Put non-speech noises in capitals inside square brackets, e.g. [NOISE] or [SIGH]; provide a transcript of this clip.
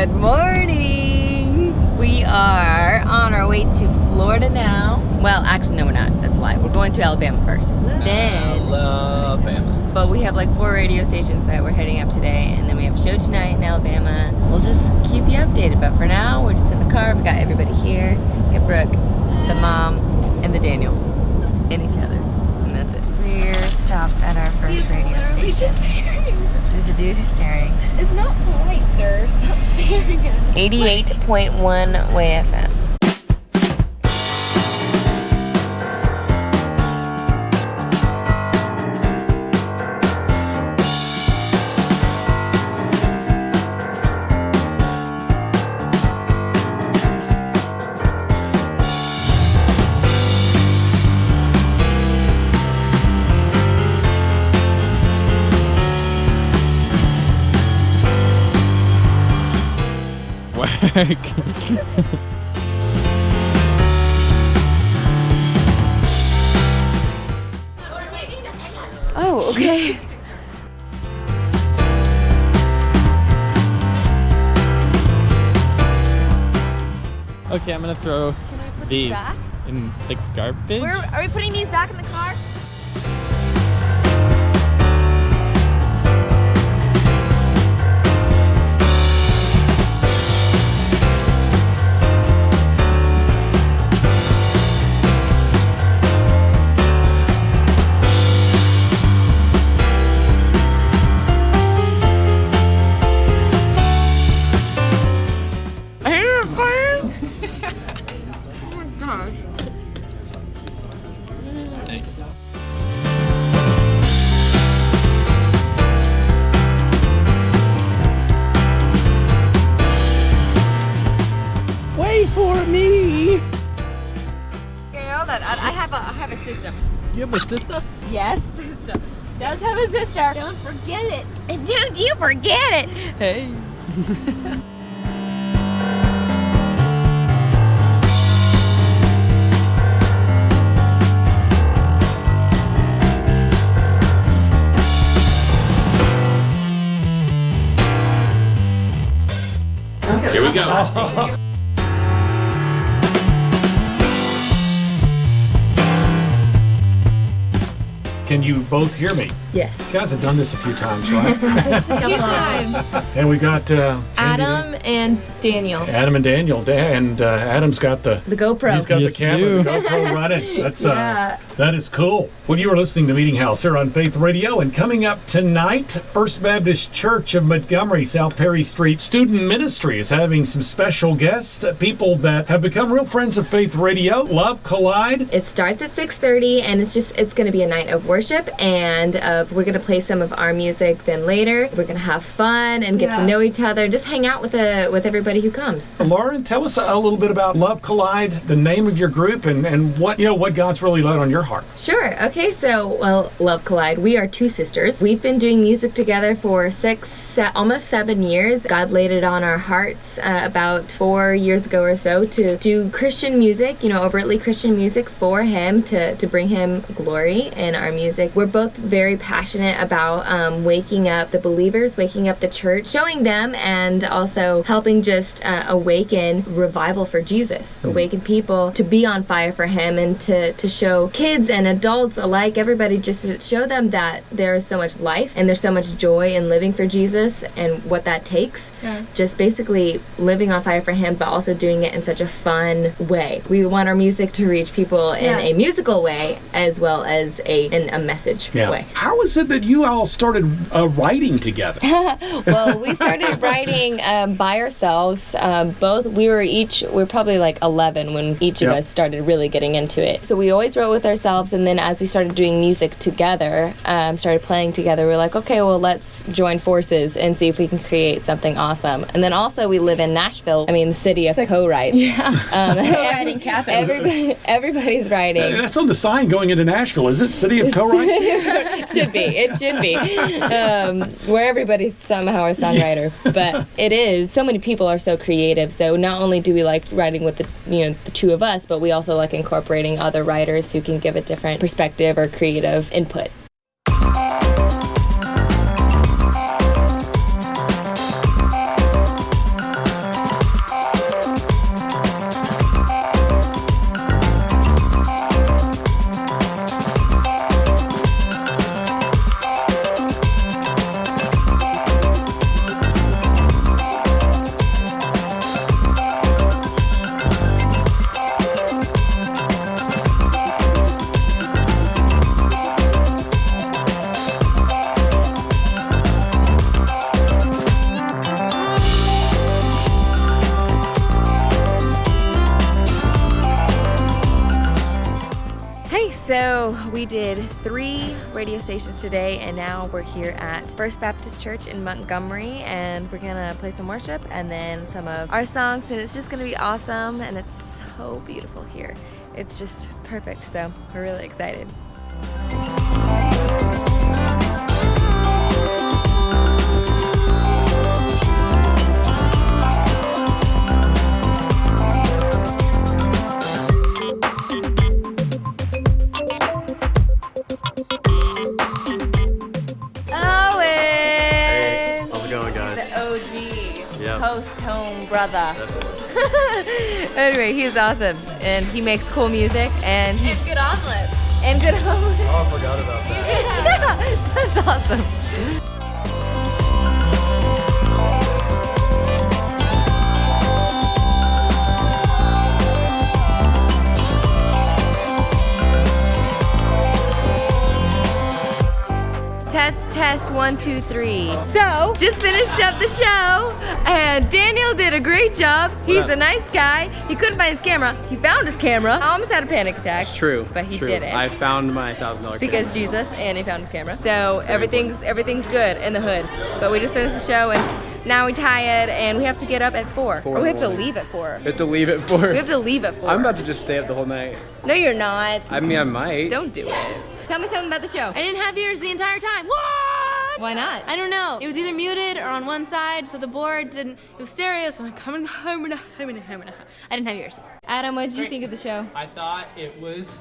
Good morning. We are on our way to Florida now. Well, actually, no, we're not. That's a lie. We're going to Alabama first. Then, Alabama. but we have like four radio stations that we're heading up today, and then we have a show tonight in Alabama. We'll just keep you updated. But for now, we're just in the car. We got everybody here. Got Brooke, the mom, and the Daniel, and each other, and that's it. We're stopped at our first radio station. There's a dude who's staring. It's not polite, 88.1 Way FM. Work. [LAUGHS] Oh, okay. okay, I'm gonna throw these back? in the garbage. Where are we putting these back in the car? Have a I have a sister. You have a sister? Yes, system. Does have a sister. Don't forget it. [LAUGHS] Don't you forget it. Hey. [LAUGHS] Here we go. [LAUGHS] Can you both hear me? Yes. You guys have done this a few times, right? [LAUGHS] a Few times. and we got uh, Adam and Daniel. Adam and Daniel. Da- And uh, Adam's got the The GoPro. he's got the camera, you the GoPro [LAUGHS] running. That's uh, that is cool. Well, you are listening to Meeting House here on Faith Radio, and coming up tonight, First Baptist Church of Montgomery, South Perry Street Student Ministry is having some special guests, uh, people that have become real friends of Faith Radio. Love Collide. It starts at 6:30 and it's just it's going to be a night of worship and uh, we're going to play some of our music then later. We're going to have fun and get to know each other, just hang out with the with everybody who comes. Lauren, tell us a little bit about Love Collide, the name of your group, and, and what you know what God's really laid on your heart. Sure. Okay. So, well, Love Collide. We are two sisters. We've been doing music together for six, se- almost seven years. God laid it on our hearts uh, about four years ago or so to do Christian music. You know, overtly Christian music for Him to to bring Him glory in our music. We're both very passionate about um, waking up the believers, waking up the church, showing them, and also helping just uh, awaken revival for Jesus, awaken people to be on fire for Him, and to to show kids and adults alike, everybody, just to show them that there is so much life and there's so much joy in living for Jesus and what that takes. Yeah. Just basically living on fire for Him, but also doing it in such a fun way. We want our music to reach people in Yeah. a musical way as well as a in a message way. How is it that you all started uh, writing together? [LAUGHS] well, we started writing um, by ourselves. Um, both we were each we were probably like 11 when each Yep. of us started really getting into it. So we always wrote with ourselves, and then as we started doing music together, um, started playing together, we were like, okay, well, let's join forces and see if we can create something awesome. And then also we live in Nashville. I mean, the city of co-writes. Yeah, um, [LAUGHS] Co-writing [LAUGHS] capital. Everybody, everybody's writing. That's on the sign going into Nashville, is it? City of co-writes? should be. It should be. Um, where everybody's somehow a songwriter, [LAUGHS] but it is. So many people are so creative. So not only do we like writing with the you know the two of us, but we also like incorporating other writers who can give a different perspective or creative input. So we did three radio stations today and now we're here at First Baptist Church in Montgomery and we're gonna play some worship and then some of our songs and it's just gonna be awesome and it's so beautiful here. It's just perfect, so we're really excited. Brother. [LAUGHS] Anyway, he's awesome and he makes cool music and he And good omelets. and good omelets. Oh, I forgot about that. [LAUGHS] That's awesome. Test, one, two, three. So, just finished up the show, and Daniel did a great job. He's a nice guy. He couldn't find his camera. He found his camera. I almost had a panic attack. It's true. But he true. did it. I found my thousand dollar because Jesus and he found his camera. So everything's everything's good in the hood. But we just finished the show and now we're tired and we have to get up at four. Four oh, or we have to leave at four. We have to leave it for. We have to leave at four. I'm about to just stay up the whole night. No, you're not. I mean, I might. Don't do it. Tell me something about the show. I didn't have ears the entire time. What? Why not? I don't know. It was either muted or on one side, so the board didn't. It was stereo, so I'm coming [LAUGHS] home and home and home and I didn't have ears. Adam, what did you think of the show? I thought it was